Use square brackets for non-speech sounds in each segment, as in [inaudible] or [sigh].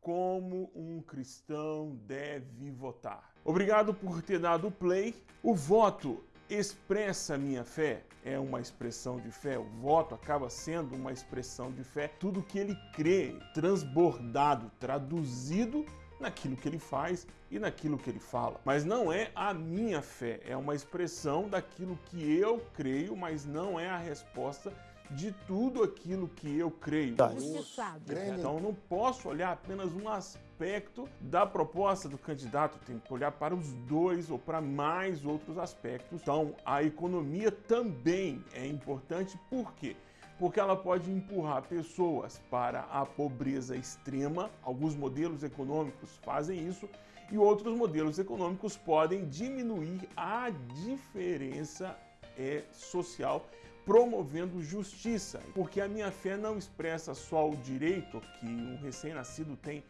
como um cristão deve votar. Obrigado por ter dado play. O voto expressa minha fé, é uma expressão de fé, o voto acaba sendo uma expressão de fé, tudo que ele crê, transbordado, traduzido naquilo que ele faz e naquilo que ele fala. Mas não é a minha fé, é uma expressão daquilo que eu creio, mas não é a resposta de tudo aquilo que eu creio. Tá. Você sabe. Então não posso olhar apenas um aspecto da proposta do candidato, tenho que olhar para os dois ou para mais outros aspectos. Então a economia também é importante, por quê? porque ela pode empurrar pessoas para a pobreza extrema. Alguns modelos econômicos fazem isso e outros modelos econômicos podem diminuir a diferença é, social promovendo justiça, porque a minha fé não expressa só o direito que um recém-nascido tem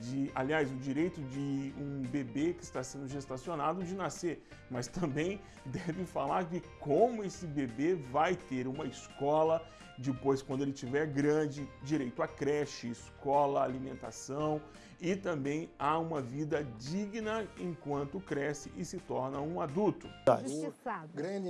de, aliás, o direito de um bebê que está sendo gestacionado de nascer, mas também [laughs] deve falar de como esse bebê vai ter uma escola, depois quando ele tiver grande, direito a creche, escola, alimentação e também a uma vida digna enquanto cresce e se torna um adulto.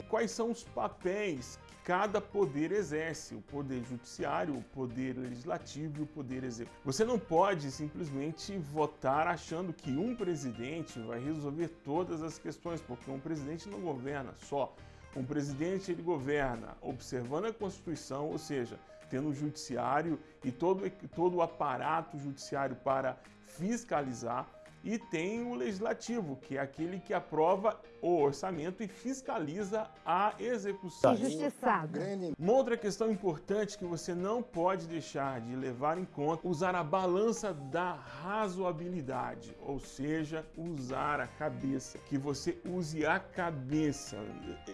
Quais são os papéis cada poder exerce, o poder judiciário, o poder legislativo e o poder executivo. Você não pode simplesmente votar achando que um presidente vai resolver todas as questões, porque um presidente não governa só. Um presidente ele governa observando a Constituição, ou seja, tendo o judiciário e todo, todo o aparato judiciário para fiscalizar, e tem o legislativo, que é aquele que aprova o orçamento e fiscaliza a execução. Injustiçado. Uma outra questão importante que você não pode deixar de levar em conta, usar a balança da razoabilidade, ou seja, usar a cabeça, que você use a cabeça.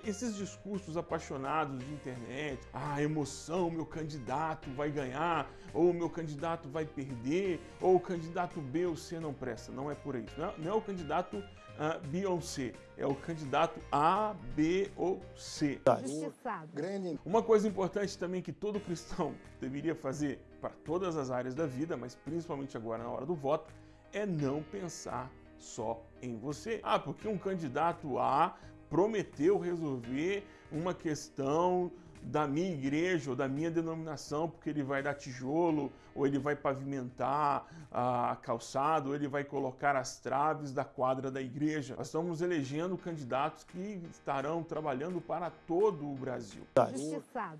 Esses discursos apaixonados de internet, a ah, emoção, meu candidato vai ganhar, ou meu candidato vai perder, ou o candidato B ou C não presta, não é é por isso. Não é, não é o candidato uh, B ou C, é o candidato A, B ou C. Tá. Uma coisa importante também que todo cristão [laughs] deveria fazer para todas as áreas da vida, mas principalmente agora na hora do voto, é não pensar só em você. Ah, porque um candidato A prometeu resolver uma questão da minha igreja ou da minha denominação, porque ele vai dar tijolo, ou ele vai pavimentar a calçada, ou ele vai colocar as traves da quadra da igreja. Nós estamos elegendo candidatos que estarão trabalhando para todo o Brasil. Tá. Justiçado.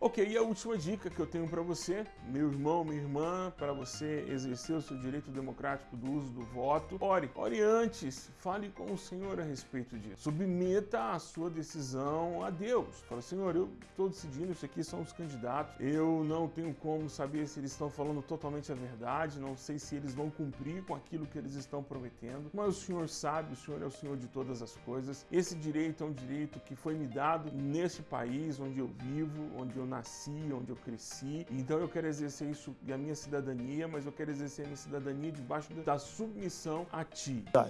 Ok, e a última dica que eu tenho para você, meu irmão, minha irmã, para você exercer o seu direito democrático do uso do voto, ore. Ore antes, fale com o Senhor a respeito disso. Submeta a sua decisão a Deus. Fala, Senhor, eu estou decidindo, isso aqui são os candidatos. Eu não tenho como saber se eles estão falando totalmente a verdade, não sei se eles vão cumprir com aquilo que eles estão prometendo, mas o Senhor sabe, o Senhor é o Senhor de todas as coisas. Esse direito é um direito que foi me dado neste país onde eu vivo, onde eu nasci, onde eu cresci. Então eu quero exercer isso a minha cidadania, mas eu quero exercer a minha cidadania debaixo da submissão a Ti. Tá.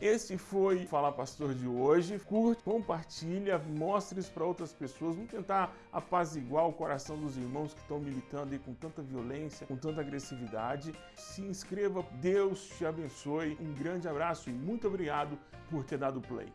Esse foi o Fala Pastor de hoje. Curte, compartilha, mostre isso para outras pessoas pessoas, vamos tentar apaziguar o coração dos irmãos que estão militando aí com tanta violência, com tanta agressividade. Se inscreva, Deus te abençoe, um grande abraço e muito obrigado por ter dado play.